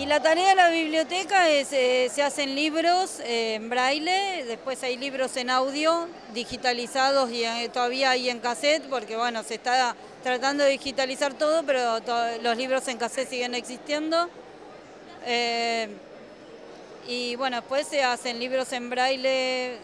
Y la tarea de la biblioteca es, eh, se hacen libros eh, en braille, después hay libros en audio, digitalizados y eh, todavía hay en cassette, porque bueno, se está tratando de digitalizar todo, pero los libros en cassette siguen existiendo. y bueno, después se hacen libros en braille,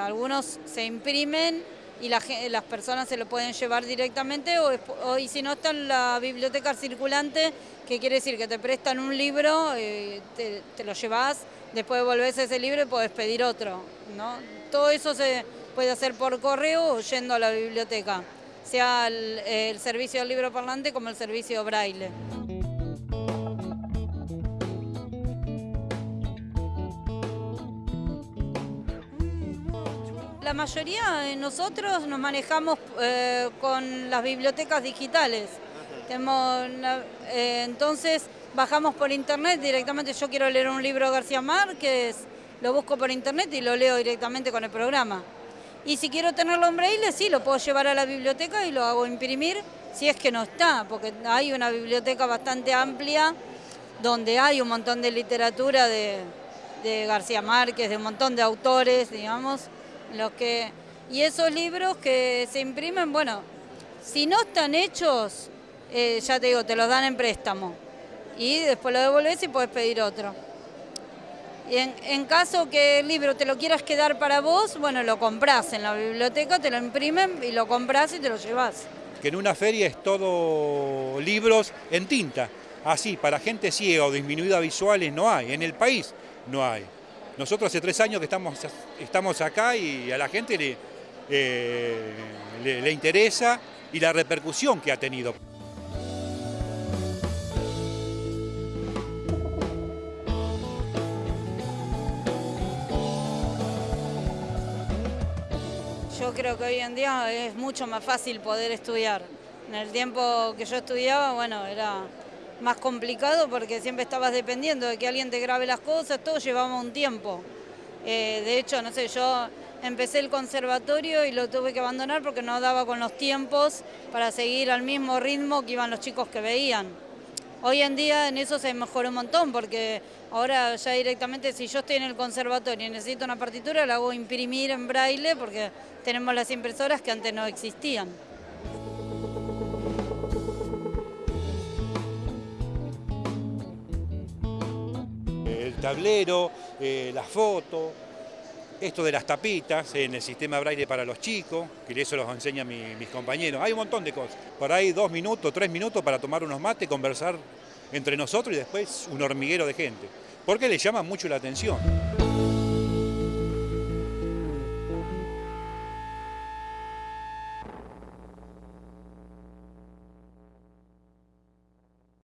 algunos se imprimen y las personas se lo pueden llevar directamente o, y si no está en la biblioteca circulante, que quiere decir que te prestan un libro, eh, te, lo llevas, después volvés ese libro y podés pedir otro. ¿no? Todo eso se puede hacer por correo o yendo a la biblioteca, sea el, el servicio del libro parlante como el servicio braille. La mayoría de nosotros nos manejamos eh, con las bibliotecas digitales. Eh, entonces bajamos por internet directamente, yo quiero leer un libro de García Márquez, lo busco por internet y lo leo directamente con el programa. Y si quiero tenerlo en braille, sí, lo puedo llevar a la biblioteca y lo hago imprimir, si es que no está, porque hay una biblioteca bastante amplia donde hay un montón de literatura de, de García Márquez, de un montón de autores, digamos, que, y esos libros que se imprimen, bueno, si no están hechos, eh, ya te digo, te los dan en préstamo. Y después lo devolves y puedes pedir otro. Y en, caso que el libro te lo quieras quedar para vos, bueno, lo compras en la biblioteca, te lo imprimen y lo compras y te lo llevas. Que en una feria es todo libros en tinta. Así, para gente ciega o disminuida visuales no hay. En el país no hay. Nosotros hace tres años que estamos, estamos acá y a la gente eh, le, le, interesa y la repercusión que ha tenido. Yo creo que hoy en día es mucho más fácil poder estudiar. En el tiempo que yo estudiaba, bueno, era más complicado porque siempre estabas dependiendo de que alguien te grabe las cosas, todo llevaba un tiempo. Eh, de hecho, no sé, yo empecé el conservatorio y lo tuve que abandonar porque no daba con los tiempos para seguir al mismo ritmo que iban los chicos que veían. Hoy en día en eso se mejoró un montón porque ahora ya directamente si yo estoy en el conservatorio y necesito una partitura la hago imprimir en braille porque tenemos las impresoras que antes no existían. Tablero, eh, la foto, esto de las tapitas en el sistema braille para los chicos, que eso los enseñan mis compañeros. Hay un montón de cosas. Por ahí dos minutos, tres minutos para tomar unos mates, conversar entre nosotros y después un hormiguero de gente. Porque le llama mucho la atención.